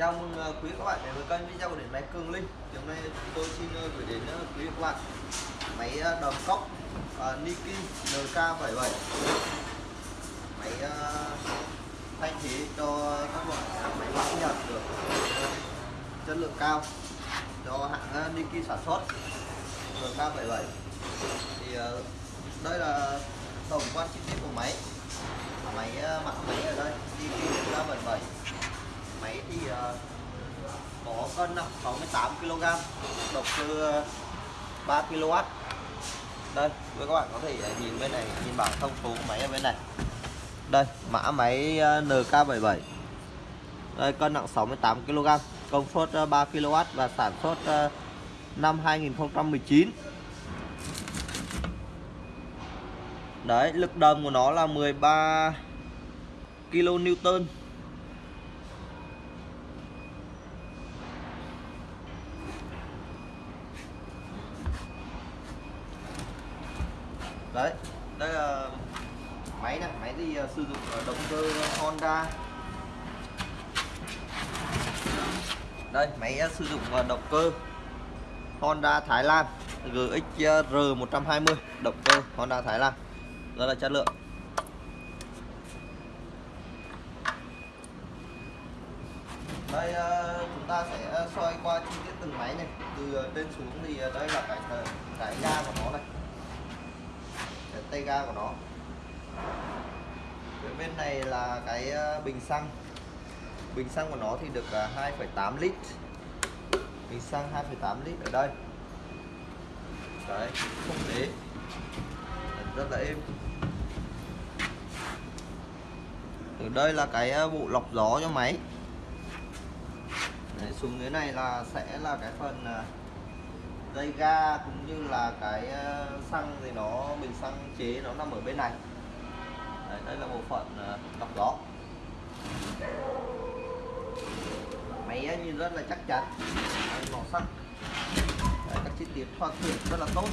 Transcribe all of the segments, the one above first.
chào mừng ờ, quý các bạn đến với kênh video của điện máy cường linh. Thì hôm nay chúng tôi xin ờ, gửi đến ờ, quý các bạn máy đầm cốc Niki NK77 máy uh, thay thế cho các loại máy móc nhật được chất lượng cao cho hãng Niki sản xuất NK77 thì đây là tổng quan chi tiết của máy. Máy mặt máy ở đây Niki NK77 máy thì ờ, có cân nặng 68 kg động cơ 3 kW đây với các bạn có thể ờ, nhìn bên này, nhìn bảng thông số của máy ở bên này. Đây, mã máy ờ, NK77 đây, cân nặng 68 kg công suất 3 kW và sản xuất năm 2019 đấy, lực đầm của nó là 13 kN đấy, đây là máy này, máy thì ờ, sử dụng động cơ Honda. Đây, máy ờ, sử dụng động cơ Honda Thái Lan GXR 120 động cơ Honda Thái Lan. Rất là chất lượng. Đây ờ, chúng ta sẽ soi qua chi tiết từng máy này. Từ trên xuống thì đây là cái cái ga của nó này cái tay ga của nó. Phía bên này là cái ờ, bình xăng. Bình xăng của nó thì được ờ, 2,8 lít. Bình xăng 2,8 lít ở đây. Đấy không đế rất là êm. Ở đây là cái ờ, bộ lọc gió cho máy. Đấy, xuống dưới này là sẽ là cái phần dây ga cũng như là cái ờ, xăng thì nó bình xăng chế nó nằm ở bên này. Đấy, đây là bộ phận ờ, lọc gió. Máy nhìn rất là chắc chắn. Màu sắc Đấy, các chi tiết hoàn thiện rất là tốt.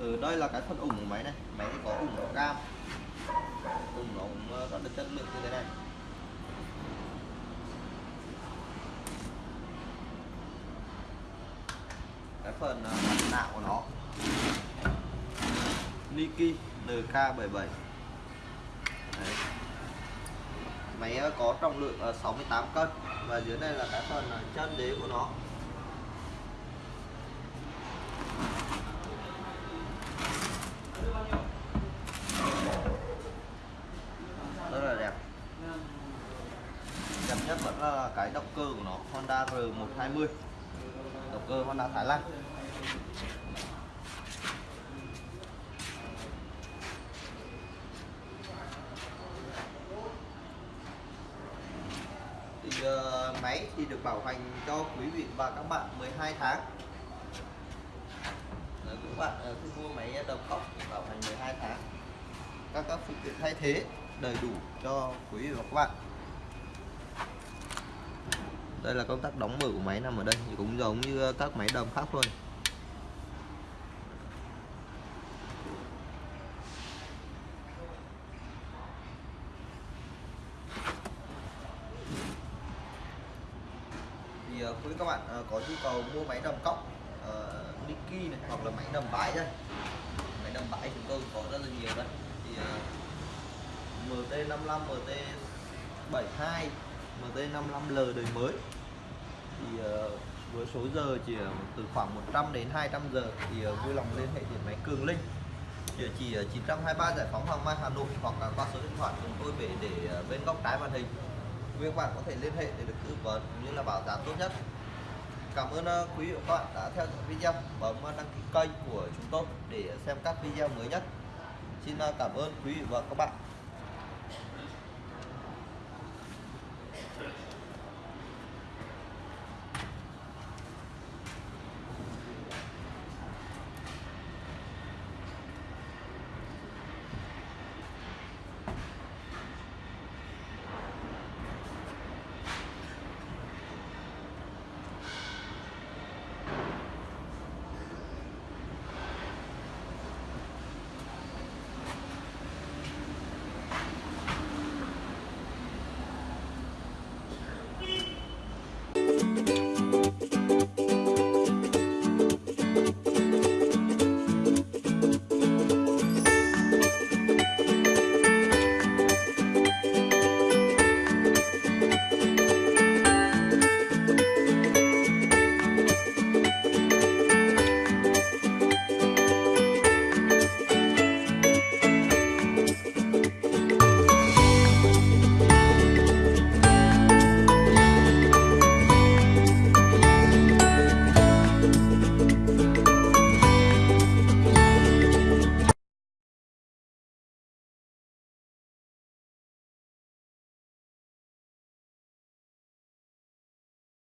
Ở đây là cái phần ủng của máy này. Máy có ủng màu cam. Ủng nó cũng ờ, rất là chất lượng như thế này cái phần ờ, mặt nạ của nó. Niki NK77 Đấy. máy ờ, có trọng lượng ờ, 68 cân và dưới đây là cái phần chân đế của nó. Rất là đẹp. Đẹp nhất vẫn là cái động cơ của nó, Honda R120 động cơ Honda Thái Lan thì uh, máy thì được bảo hành cho quý vị và các bạn 12 tháng. Đấy, các bạn ờ, khi mua máy đồng cốc bảo hành 12 tháng. Các các phụ kiện thay thế đầy đủ cho quý vị và các bạn. Đây là công tắc đóng mở của máy nằm ở đây thì cũng giống như các máy đồng khác thôi thì uh, Ờ, quý các bạn ờ, có nhu cầu mua máy đầm cóc uh, Niki này hoặc là máy đầm bãi đây. Máy đầm bãi chúng tôi có rất là nhiều đấy. Thì uh, MT55 MT72 MT55L đời mới. Thì uh, với số giờ chỉ từ khoảng 100 đến 200 giờ thì uh, vui lòng liên hệ điện máy Cường Linh. Địa chỉ 923 Giải phóng Hoàng Mai Hà Nội hoặc là qua số điện thoại chúng tôi về để bên góc trái màn hình quý các bạn có thể liên hệ để được tư vấn cũng như là bảo giá tốt nhất. Cảm ơn ờ, quý vị và các bạn đã theo dõi video. Bấm ờ, đăng ký kênh của chúng tôi để xem các video mới nhất. Xin ờ, cảm ơn quý vị và các bạn.